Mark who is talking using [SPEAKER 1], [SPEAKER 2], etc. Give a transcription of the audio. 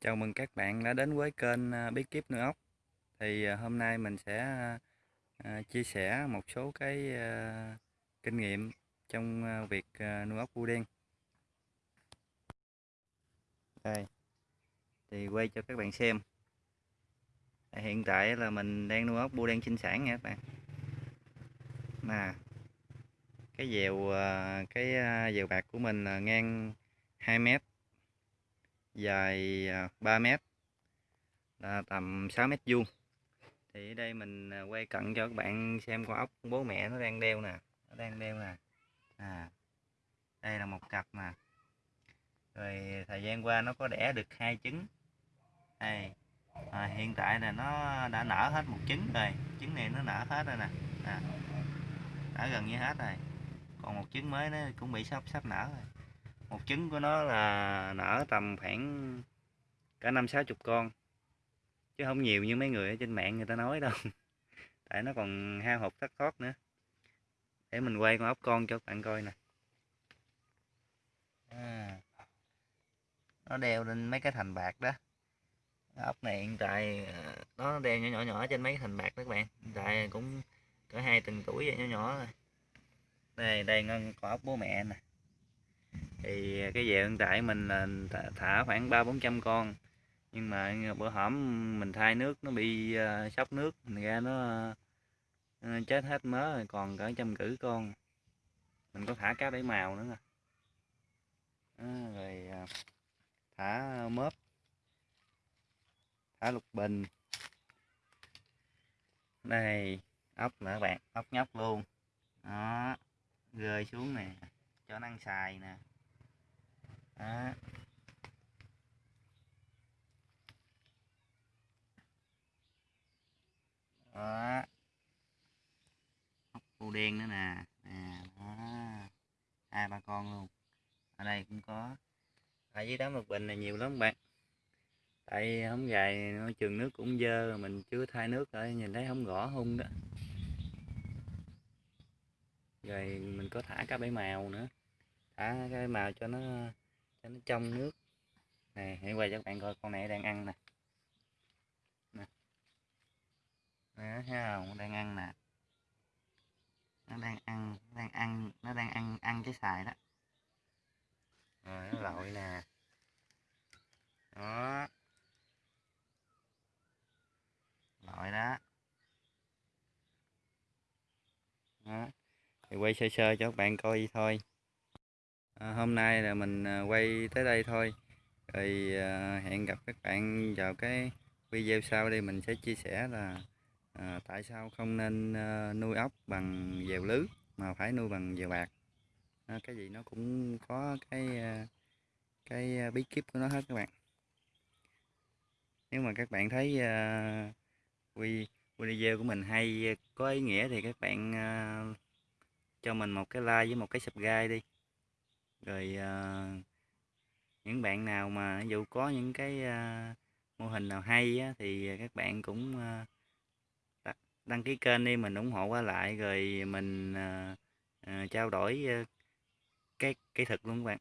[SPEAKER 1] Chào mừng các bạn đã đến với kênh à, Bí kíp nuôi ốc. Thì à, hôm nay mình sẽ à, chia sẻ một số cái kinh nghiệm trong việc nuôi ốc bu đen. Đây. Thì quay cho các bạn xem. Hiện tại là mình đang nuôi ốc bu đen sinh sản nha các bạn. Nè. Cái dèo cái dèo bạc của mình là ngang 2 mét dài à, 3 mét là tầm 6 mét vuông. Thì ở đây mình à, quay cận cho các bạn xem con ốc bố mẹ nó đang đeo nè nó đang đeo nè. À đây là một cặp nè. Rồi thời gian qua nó có đẻ được hai trứng. Đây à, hiện tại là nó đã nở hết một trứng rồi trứng này nó nở hết rồi nè. À, đã gần như hết rồi. Còn một trứng mới nó cũng bị sắp sắp nở rồi một trứng của nó là nở tầm khoảng cả năm sáu chục con. Chứ không nhiều như mấy người ở trên mạng người ta nói đâu. Tại nó còn hao hụt thất thoát nữa. Để mình quay con ốc con cho các bạn coi nè. À, nó đeo lên mấy cái thành bạc đó. Ốc này hiện tại à, nó đeo nhỏ nhỏ nhỏ trên mấy cái thành bạc đó các bạn. Hiện tại cũng cỡ hai tuần tuổi vậy nhỏ nhỏ rồi đây đây con ốc bố mẹ nè thì cái về hiện tại mình là thả khoảng ba bốn trăm con. Nhưng mà bữa hổm mình thay nước, nó bị ờ, sốc nước mình ra nó ờ, chết hết mớ rồi, còn cỡ trăm cử con. Mình có thả cá bảy màu nữa nè. Rồi ờ, thả mớp, thả lục bình. Đây, ốc nữa bạn, ốc nhóc luôn. Đó, rơi xuống nè, cho nó ăn xài nè đó. đó. Ốc bươu đen nữa nè. Nè, đó. Hai ba con luôn. Ở đây cũng có. Ở dưới đám lục bình này nhiều lắm bạn. Tại không dài môi trường nước cũng dơ, mình chưa thay nước rồi, nhìn thấy không gõ hung đó. Rồi mình có thả cá bảy màu nữa. Thả cái màu cho nó cho nó trong nước. Này hãy quay cho các bạn coi con này đang ăn nè. Nè. Thấy không? Nó đang ăn nè. Nó đang ăn, nó đang ăn, nó đang ăn ăn cái xài đó. Rồi, nó lội nè. Đó. Lội đó. Đó. Thì quay sơ sơ cho các bạn coi thôi à, hôm nay là mình à, quay tới đây thôi. Rồi à, hẹn gặp các bạn vào cái video sau đây mình sẽ chia sẻ là à, tại sao không nên à, nuôi ốc bằng dèo lưới mà phải nuôi bằng dèo bạc. À, cái gì nó cũng có cái à, cái à, bí kíp của nó hết các bạn. Nếu mà các bạn thấy à, quy video của mình hay có ý nghĩa thì các bạn uh, cho mình một cái like với một cái subscribe đi rồi uh, những bạn nào mà dù có những cái uh, mô hình nào hay á, thì các bạn cũng uh, đăng ký kênh đi mình ủng hộ qua lại rồi mình uh, uh, trao đổi uh, cái kỹ thuật luôn các bạn.